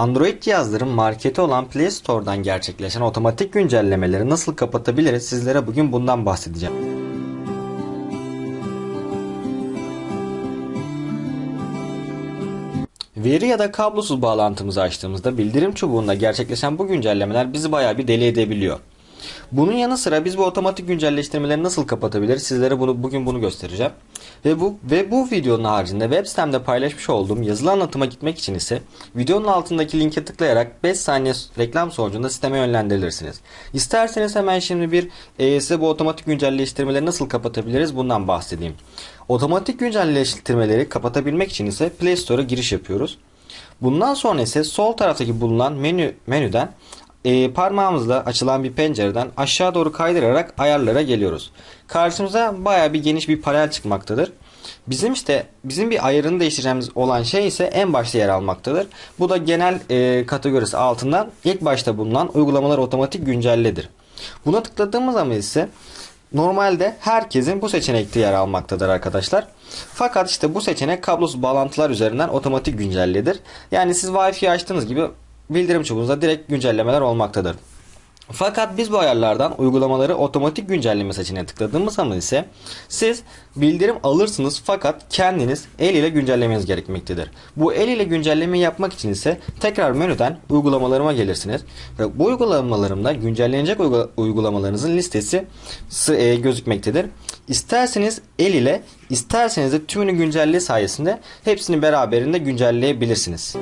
Android cihazların marketi olan Play Store'dan gerçekleşen otomatik güncellemeleri nasıl kapatabiliriz sizlere bugün bundan bahsedeceğim. Veri ya da kablosuz bağlantımızı açtığımızda bildirim çubuğunda gerçekleşen bu güncellemeler bizi bayağı bir deli edebiliyor. Bunun yanı sıra biz bu otomatik güncelleştirmeleri nasıl kapatabiliriz? Sizlere bunu bugün bunu göstereceğim. Ve bu ve bu videonun haricinde web sitemde paylaşmış olduğum yazılı anlatıma gitmek için ise videonun altındaki linke tıklayarak 5 saniye reklam sonucunda siteme yönlendirilirsiniz. İsterseniz hemen şimdi bir e, size bu otomatik güncelleştirmeleri nasıl kapatabiliriz bundan bahsedeyim. Otomatik güncelleştirmeleri kapatabilmek için ise Play Store'a giriş yapıyoruz. Bundan sonra ise sol taraftaki bulunan menü menüden e, parmağımızla açılan bir pencereden aşağı doğru kaydırarak ayarlara geliyoruz. Karşımıza baya bir geniş bir panel çıkmaktadır. Bizim işte bizim bir ayarını değiştireceğimiz olan şey ise en başta yer almaktadır. Bu da genel e, kategorisi altından ilk başta bulunan uygulamalar otomatik güncelledir. Buna tıkladığımız zaman ise normalde herkesin bu seçenekte yer almaktadır arkadaşlar. Fakat işte bu seçenek kablosuz bağlantılar üzerinden otomatik güncelledir. Yani siz Wi-Fi açtığınız gibi bildirim çubuğunuzda direkt güncellemeler olmaktadır. Fakat biz bu ayarlardan uygulamaları otomatik güncelleme seçeneğine tıkladığımız zaman ise siz bildirim alırsınız fakat kendiniz el ile güncellemeniz gerekmektedir. Bu el ile güncelleme yapmak için ise tekrar menüden uygulamalarıma gelirsiniz. Ve bu uygulamalarımda güncellenecek uygulamalarınızın listesi e, gözükmektedir. İsterseniz el ile isterseniz de tümünü güncelliği sayesinde hepsini beraberinde güncelleyebilirsiniz.